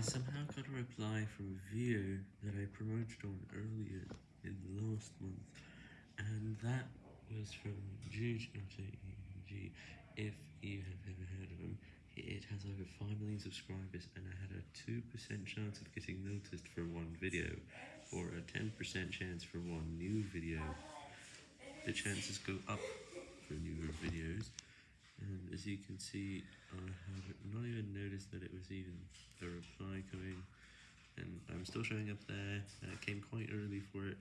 I somehow got a reply from a video that I promoted on earlier in the last month, and that was from Juge, G. If you have ever heard of him, it has over 5 million subscribers, and I had a 2% chance of getting noticed for one video, or a 10% chance for one new video. The chances go up for newer videos, and as you can see, I have that it was even a reply coming, and I'm still showing up there, and it came quite early for it.